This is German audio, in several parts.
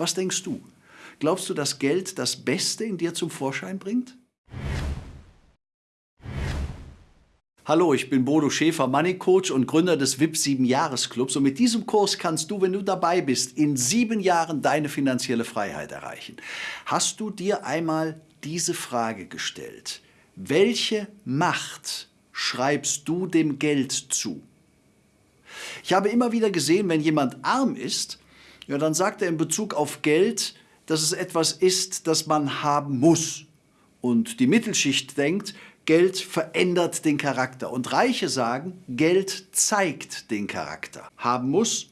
Was denkst du? Glaubst du, dass Geld das Beste in dir zum Vorschein bringt? Hallo, ich bin Bodo Schäfer, Money Coach und Gründer des VIP 7 Jahresclubs und mit diesem Kurs kannst du, wenn du dabei bist, in sieben Jahren deine finanzielle Freiheit erreichen. Hast du dir einmal diese Frage gestellt? Welche Macht schreibst du dem Geld zu? Ich habe immer wieder gesehen, wenn jemand arm ist, ja, dann sagt er in Bezug auf Geld, dass es etwas ist, das man haben muss. Und die Mittelschicht denkt, Geld verändert den Charakter. Und Reiche sagen, Geld zeigt den Charakter. Haben muss,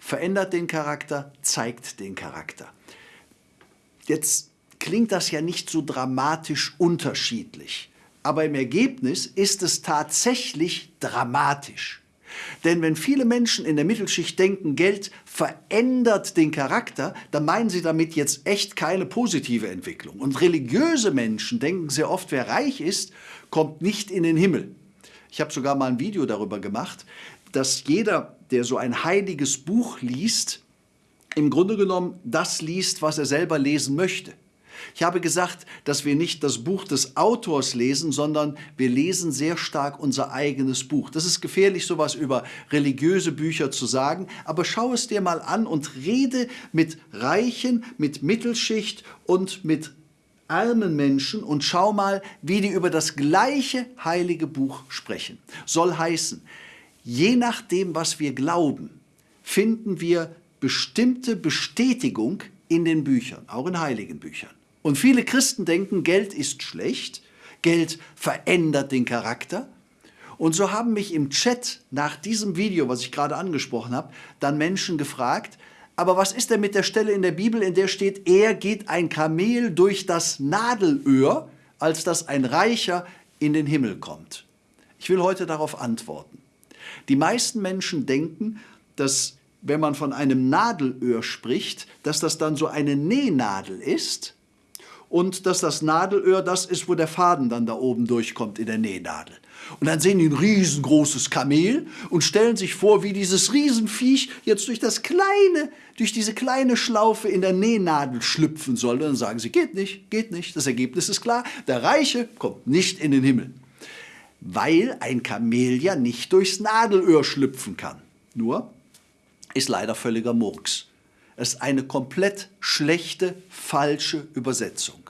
verändert den Charakter, zeigt den Charakter. Jetzt klingt das ja nicht so dramatisch unterschiedlich. Aber im Ergebnis ist es tatsächlich dramatisch. Denn wenn viele Menschen in der Mittelschicht denken, Geld verändert den Charakter, dann meinen sie damit jetzt echt keine positive Entwicklung. Und religiöse Menschen denken sehr oft, wer reich ist, kommt nicht in den Himmel. Ich habe sogar mal ein Video darüber gemacht, dass jeder, der so ein heiliges Buch liest, im Grunde genommen das liest, was er selber lesen möchte. Ich habe gesagt, dass wir nicht das Buch des Autors lesen, sondern wir lesen sehr stark unser eigenes Buch. Das ist gefährlich, sowas über religiöse Bücher zu sagen, aber schau es dir mal an und rede mit Reichen, mit Mittelschicht und mit armen Menschen und schau mal, wie die über das gleiche heilige Buch sprechen. Soll heißen, je nachdem, was wir glauben, finden wir bestimmte Bestätigung in den Büchern, auch in heiligen Büchern. Und viele Christen denken, Geld ist schlecht, Geld verändert den Charakter. Und so haben mich im Chat nach diesem Video, was ich gerade angesprochen habe, dann Menschen gefragt, aber was ist denn mit der Stelle in der Bibel, in der steht, er geht ein Kamel durch das Nadelöhr, als dass ein Reicher in den Himmel kommt? Ich will heute darauf antworten. Die meisten Menschen denken, dass wenn man von einem Nadelöhr spricht, dass das dann so eine Nähnadel ist, und dass das Nadelöhr das ist, wo der Faden dann da oben durchkommt in der Nähnadel. Und dann sehen die ein riesengroßes Kamel und stellen sich vor, wie dieses Riesenviech jetzt durch das kleine, durch diese kleine Schlaufe in der Nähnadel schlüpfen soll. Und dann sagen sie, geht nicht, geht nicht. Das Ergebnis ist klar, der Reiche kommt nicht in den Himmel. Weil ein Kamel ja nicht durchs Nadelöhr schlüpfen kann. Nur ist leider völliger Murks. Es ist eine komplett schlechte, falsche Übersetzung.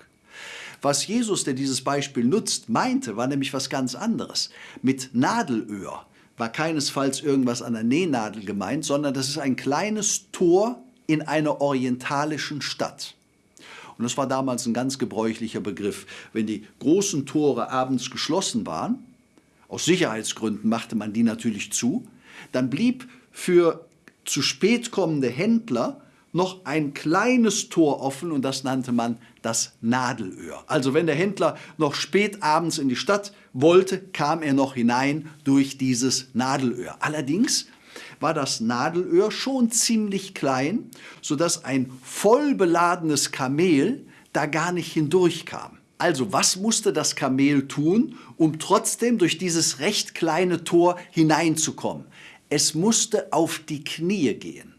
Was Jesus, der dieses Beispiel nutzt, meinte, war nämlich was ganz anderes. Mit Nadelöhr war keinesfalls irgendwas an der Nähnadel gemeint, sondern das ist ein kleines Tor in einer orientalischen Stadt. Und das war damals ein ganz gebräuchlicher Begriff. Wenn die großen Tore abends geschlossen waren, aus Sicherheitsgründen machte man die natürlich zu, dann blieb für zu spät kommende Händler noch ein kleines Tor offen und das nannte man das Nadelöhr. Also wenn der Händler noch spät abends in die Stadt wollte, kam er noch hinein durch dieses Nadelöhr. Allerdings war das Nadelöhr schon ziemlich klein, sodass ein voll beladenes Kamel da gar nicht hindurchkam. Also was musste das Kamel tun, um trotzdem durch dieses recht kleine Tor hineinzukommen? Es musste auf die Knie gehen.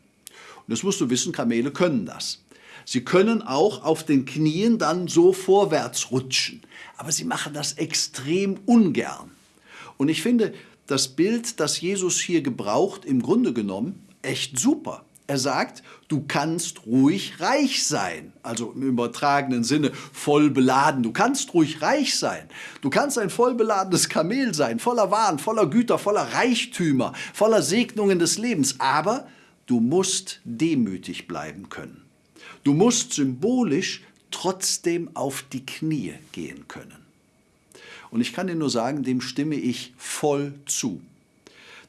Das musst du wissen, Kamele können das. Sie können auch auf den Knien dann so vorwärts rutschen. Aber sie machen das extrem ungern. Und ich finde das Bild, das Jesus hier gebraucht, im Grunde genommen echt super. Er sagt, du kannst ruhig reich sein. Also im übertragenen Sinne voll beladen. Du kannst ruhig reich sein. Du kannst ein voll beladenes Kamel sein, voller Waren, voller Güter, voller Reichtümer, voller Segnungen des Lebens. Aber Du musst demütig bleiben können. Du musst symbolisch trotzdem auf die Knie gehen können. Und ich kann dir nur sagen, dem stimme ich voll zu.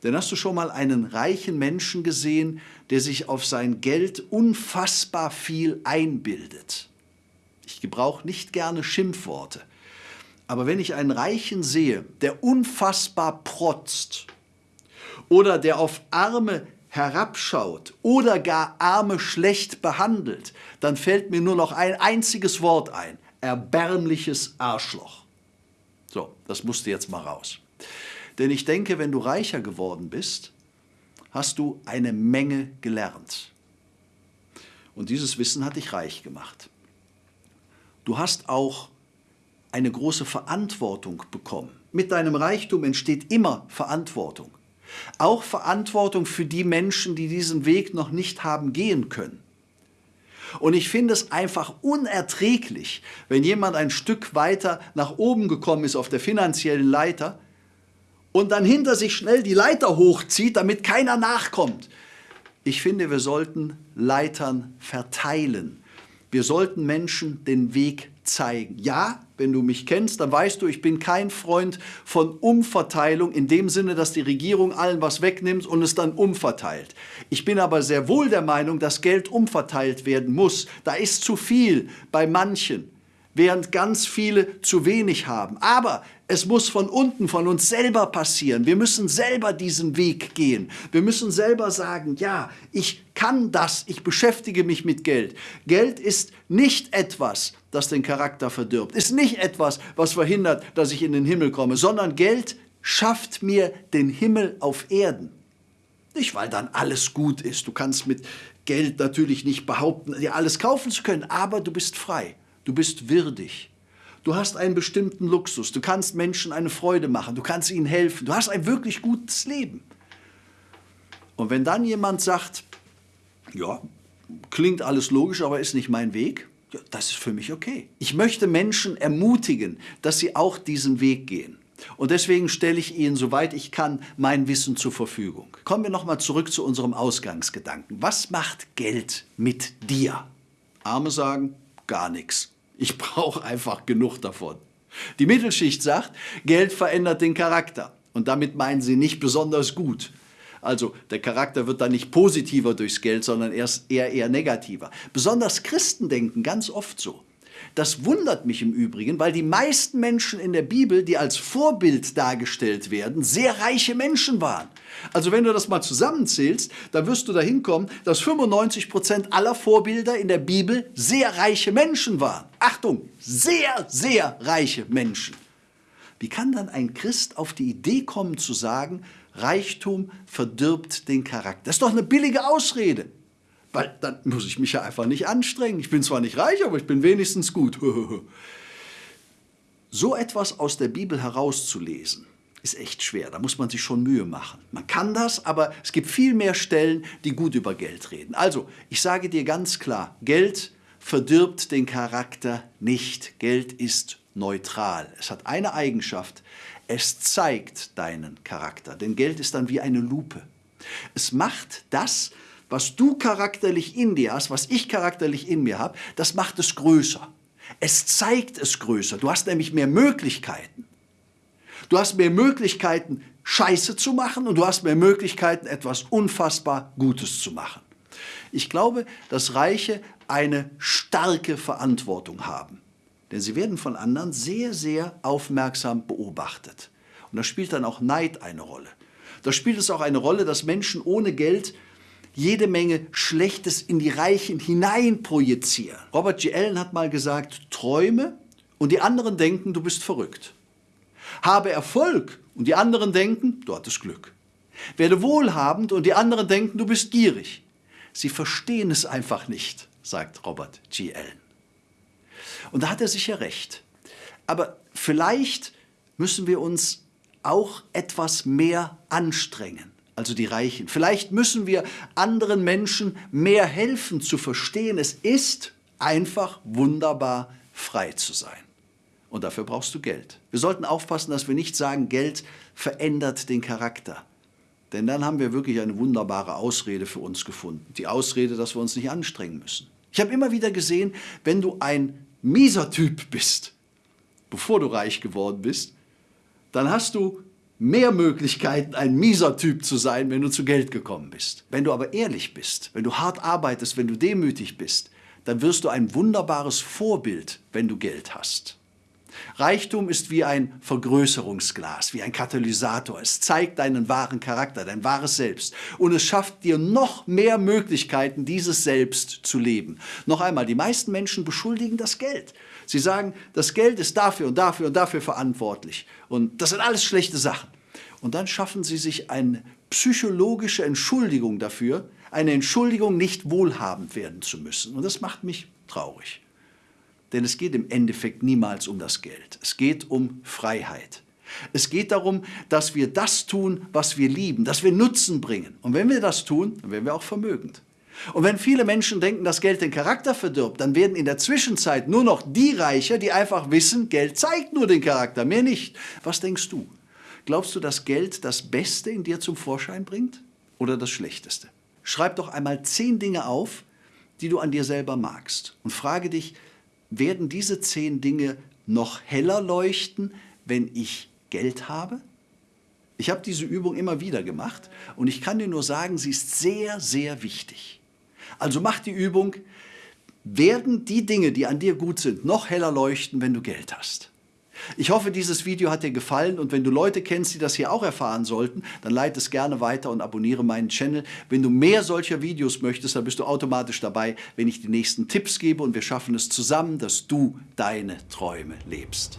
Denn hast du schon mal einen reichen Menschen gesehen, der sich auf sein Geld unfassbar viel einbildet? Ich gebrauche nicht gerne Schimpfworte. Aber wenn ich einen Reichen sehe, der unfassbar protzt oder der auf arme herabschaut oder gar Arme schlecht behandelt, dann fällt mir nur noch ein einziges Wort ein. Erbärmliches Arschloch. So, das musste jetzt mal raus. Denn ich denke, wenn du reicher geworden bist, hast du eine Menge gelernt. Und dieses Wissen hat dich reich gemacht. Du hast auch eine große Verantwortung bekommen. Mit deinem Reichtum entsteht immer Verantwortung. Auch Verantwortung für die Menschen, die diesen Weg noch nicht haben gehen können. Und ich finde es einfach unerträglich, wenn jemand ein Stück weiter nach oben gekommen ist auf der finanziellen Leiter und dann hinter sich schnell die Leiter hochzieht, damit keiner nachkommt. Ich finde, wir sollten Leitern verteilen. Wir sollten Menschen den Weg zeigen. Ja, wenn du mich kennst, dann weißt du, ich bin kein Freund von Umverteilung in dem Sinne, dass die Regierung allen was wegnimmt und es dann umverteilt. Ich bin aber sehr wohl der Meinung, dass Geld umverteilt werden muss. Da ist zu viel bei manchen während ganz viele zu wenig haben. Aber es muss von unten, von uns selber passieren. Wir müssen selber diesen Weg gehen. Wir müssen selber sagen, ja, ich kann das, ich beschäftige mich mit Geld. Geld ist nicht etwas, das den Charakter verdirbt, ist nicht etwas, was verhindert, dass ich in den Himmel komme, sondern Geld schafft mir den Himmel auf Erden. Nicht, weil dann alles gut ist. Du kannst mit Geld natürlich nicht behaupten, dir alles kaufen zu können, aber du bist frei. Du bist würdig. Du hast einen bestimmten Luxus. Du kannst Menschen eine Freude machen. Du kannst ihnen helfen. Du hast ein wirklich gutes Leben. Und wenn dann jemand sagt, ja, klingt alles logisch, aber ist nicht mein Weg, ja, das ist für mich okay. Ich möchte Menschen ermutigen, dass sie auch diesen Weg gehen. Und deswegen stelle ich Ihnen, soweit ich kann, mein Wissen zur Verfügung. Kommen wir nochmal zurück zu unserem Ausgangsgedanken. Was macht Geld mit dir? Arme sagen, gar nichts. Ich brauche einfach genug davon. Die Mittelschicht sagt, Geld verändert den Charakter. Und damit meinen sie nicht besonders gut. Also der Charakter wird dann nicht positiver durchs Geld, sondern erst eher, eher negativer. Besonders Christen denken ganz oft so. Das wundert mich im Übrigen, weil die meisten Menschen in der Bibel, die als Vorbild dargestellt werden, sehr reiche Menschen waren. Also wenn du das mal zusammenzählst, dann wirst du dahin kommen, dass 95 Prozent aller Vorbilder in der Bibel sehr reiche Menschen waren. Achtung, sehr, sehr reiche Menschen. Wie kann dann ein Christ auf die Idee kommen zu sagen, Reichtum verdirbt den Charakter? Das ist doch eine billige Ausrede. Weil dann muss ich mich ja einfach nicht anstrengen. Ich bin zwar nicht reich, aber ich bin wenigstens gut. so etwas aus der Bibel herauszulesen, ist echt schwer. Da muss man sich schon Mühe machen. Man kann das, aber es gibt viel mehr Stellen, die gut über Geld reden. Also, ich sage dir ganz klar, Geld verdirbt den Charakter nicht. Geld ist neutral. Es hat eine Eigenschaft, es zeigt deinen Charakter. Denn Geld ist dann wie eine Lupe. Es macht das, was du charakterlich in dir hast, was ich charakterlich in mir habe, das macht es größer. Es zeigt es größer. Du hast nämlich mehr Möglichkeiten. Du hast mehr Möglichkeiten, Scheiße zu machen und du hast mehr Möglichkeiten, etwas unfassbar Gutes zu machen. Ich glaube, dass Reiche eine starke Verantwortung haben. Denn sie werden von anderen sehr, sehr aufmerksam beobachtet. Und da spielt dann auch Neid eine Rolle. Da spielt es auch eine Rolle, dass Menschen ohne Geld jede Menge Schlechtes in die Reichen hinein projizieren. Robert G. Allen hat mal gesagt, träume und die anderen denken, du bist verrückt. Habe Erfolg und die anderen denken, du hattest Glück. Werde wohlhabend und die anderen denken, du bist gierig. Sie verstehen es einfach nicht, sagt Robert G. Allen. Und da hat er sicher recht. Aber vielleicht müssen wir uns auch etwas mehr anstrengen also die Reichen. Vielleicht müssen wir anderen Menschen mehr helfen zu verstehen, es ist einfach wunderbar frei zu sein. Und dafür brauchst du Geld. Wir sollten aufpassen, dass wir nicht sagen, Geld verändert den Charakter. Denn dann haben wir wirklich eine wunderbare Ausrede für uns gefunden. Die Ausrede, dass wir uns nicht anstrengen müssen. Ich habe immer wieder gesehen, wenn du ein mieser Typ bist, bevor du reich geworden bist, dann hast du mehr Möglichkeiten, ein mieser Typ zu sein, wenn du zu Geld gekommen bist. Wenn du aber ehrlich bist, wenn du hart arbeitest, wenn du demütig bist, dann wirst du ein wunderbares Vorbild, wenn du Geld hast. Reichtum ist wie ein Vergrößerungsglas, wie ein Katalysator. Es zeigt deinen wahren Charakter, dein wahres Selbst. Und es schafft dir noch mehr Möglichkeiten, dieses Selbst zu leben. Noch einmal, die meisten Menschen beschuldigen das Geld. Sie sagen, das Geld ist dafür und dafür und dafür verantwortlich. Und das sind alles schlechte Sachen. Und dann schaffen sie sich eine psychologische Entschuldigung dafür, eine Entschuldigung, nicht wohlhabend werden zu müssen. Und das macht mich traurig. Denn es geht im Endeffekt niemals um das Geld. Es geht um Freiheit. Es geht darum, dass wir das tun, was wir lieben, dass wir Nutzen bringen. Und wenn wir das tun, dann werden wir auch vermögend. Und wenn viele Menschen denken, dass Geld den Charakter verdirbt, dann werden in der Zwischenzeit nur noch die reicher, die einfach wissen, Geld zeigt nur den Charakter, mehr nicht. Was denkst du? Glaubst du, dass Geld das Beste in dir zum Vorschein bringt oder das Schlechteste? Schreib doch einmal zehn Dinge auf, die du an dir selber magst und frage dich, werden diese zehn Dinge noch heller leuchten, wenn ich Geld habe? Ich habe diese Übung immer wieder gemacht und ich kann dir nur sagen, sie ist sehr, sehr wichtig. Also mach die Übung, werden die Dinge, die an dir gut sind, noch heller leuchten, wenn du Geld hast. Ich hoffe, dieses Video hat dir gefallen und wenn du Leute kennst, die das hier auch erfahren sollten, dann leite es gerne weiter und abonniere meinen Channel. Wenn du mehr solcher Videos möchtest, dann bist du automatisch dabei, wenn ich die nächsten Tipps gebe und wir schaffen es zusammen, dass du deine Träume lebst.